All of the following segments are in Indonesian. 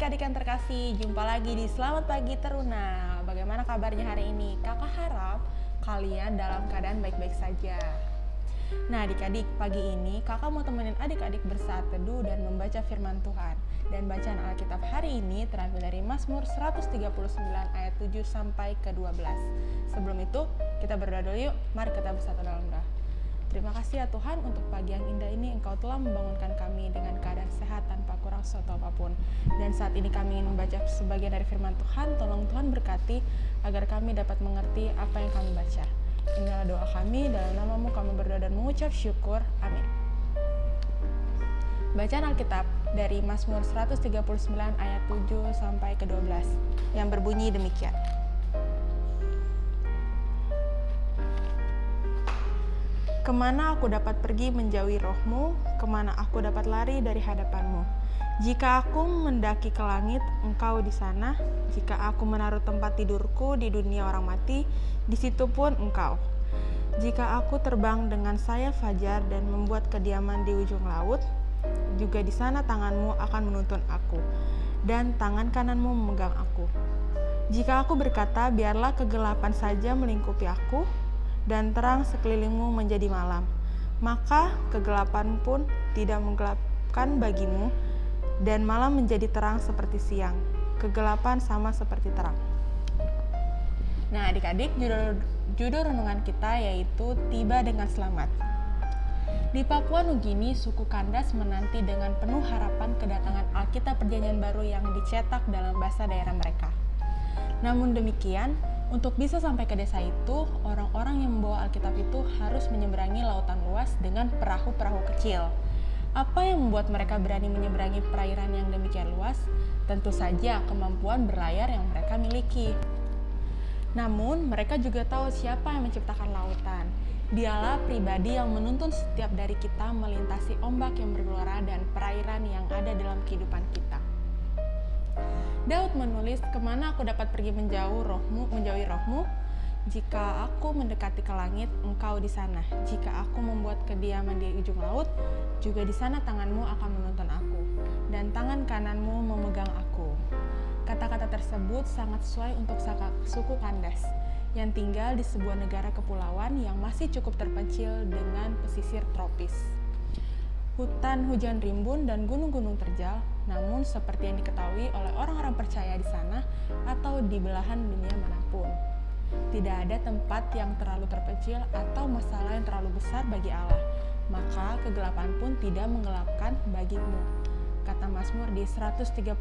adik-adik yang terkasih, jumpa lagi di Selamat Pagi Teruna. Bagaimana kabarnya hari ini? Kakak harap kalian dalam keadaan baik-baik saja. Nah adik-adik, pagi ini kakak mau temenin adik-adik bersaat teduh dan membaca firman Tuhan. Dan bacaan Alkitab hari ini terambil dari Mazmur 139 ayat 7 sampai ke 12. Sebelum itu, kita berdoa dulu yuk. Mari kita bersatu dalam doa. Terima kasih ya Tuhan untuk pagi yang indah ini Engkau telah membangunkan kami dengan keadaan sehat tanpa kurang suatu apa pun. Dan saat ini kami ingin membaca sebagian dari firman Tuhan, tolong Tuhan berkati agar kami dapat mengerti apa yang kami baca. Inilah doa kami, dalam namamu kami berdoa dan mengucap syukur. Amin. Bacaan Alkitab dari Mazmur 139 ayat 7 sampai ke 12 yang berbunyi demikian. Ke mana aku dapat pergi menjauhi rohmu, ke mana aku dapat lari dari hadapanmu. Jika aku mendaki ke langit, engkau di sana. Jika aku menaruh tempat tidurku di dunia orang mati, di situ pun engkau. Jika aku terbang dengan sayap fajar dan membuat kediaman di ujung laut, juga di sana tanganmu akan menuntun aku, dan tangan kananmu memegang aku. Jika aku berkata, biarlah kegelapan saja melingkupi aku, dan terang sekelilingmu menjadi malam, maka kegelapan pun tidak menggelapkan bagimu, dan malam menjadi terang seperti siang. Kegelapan sama seperti terang. Nah, adik-adik, judul, judul renungan kita yaitu Tiba dengan Selamat. Di Papua Nugini, suku Kandas menanti dengan penuh harapan kedatangan Alkitab Perjanjian Baru yang dicetak dalam bahasa daerah mereka. Namun demikian, untuk bisa sampai ke desa itu, orang-orang yang membawa Alkitab itu harus menyeberangi lautan luas dengan perahu-perahu kecil. Apa yang membuat mereka berani menyeberangi perairan yang demikian luas? Tentu saja kemampuan berlayar yang mereka miliki. Namun, mereka juga tahu siapa yang menciptakan lautan. Dialah pribadi yang menuntun setiap dari kita melintasi ombak yang bergelora dan perairan yang ada dalam kehidupan kita. Daud menulis, ke mana aku dapat pergi menjauh rohmu, menjauhi rohmu? Jika aku mendekati ke langit, engkau di sana. Jika aku membuat kediaman di ujung laut, juga di sana tanganmu akan menuntun aku, dan tangan kananmu memegang aku. Kata-kata tersebut sangat sesuai untuk suku Kandas yang tinggal di sebuah negara kepulauan yang masih cukup terpencil dengan pesisir tropis hutan hujan rimbun dan gunung-gunung terjal, namun seperti yang diketahui oleh orang-orang percaya di sana atau di belahan dunia mana pun. Tidak ada tempat yang terlalu terpencil atau masalah yang terlalu besar bagi Allah, maka kegelapan pun tidak menggelapkan bagimu. Kata Mazmur di 139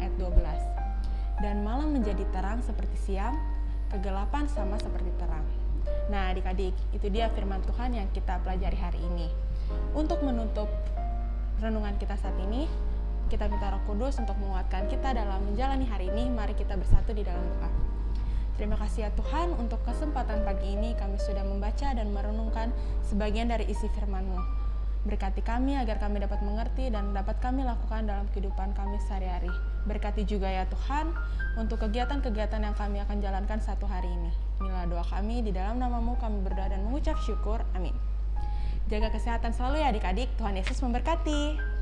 ayat 12. Dan malam menjadi terang seperti siang, kegelapan sama seperti terang. Nah adik-adik, itu dia firman Tuhan yang kita pelajari hari ini. Untuk menutup renungan kita saat ini, kita minta Roh Kudus untuk menguatkan kita dalam menjalani hari ini. Mari kita bersatu di dalam doa. Terima kasih ya Tuhan untuk kesempatan pagi ini kami sudah membaca dan merenungkan sebagian dari isi firman-Mu. Berkati kami agar kami dapat mengerti dan dapat kami lakukan dalam kehidupan kami sehari-hari. Berkati juga ya Tuhan untuk kegiatan-kegiatan yang kami akan jalankan satu hari ini. Inilah doa kami, di dalam namamu kami berdoa dan mengucap syukur. Amin. Jaga kesehatan selalu ya adik-adik. Tuhan Yesus memberkati.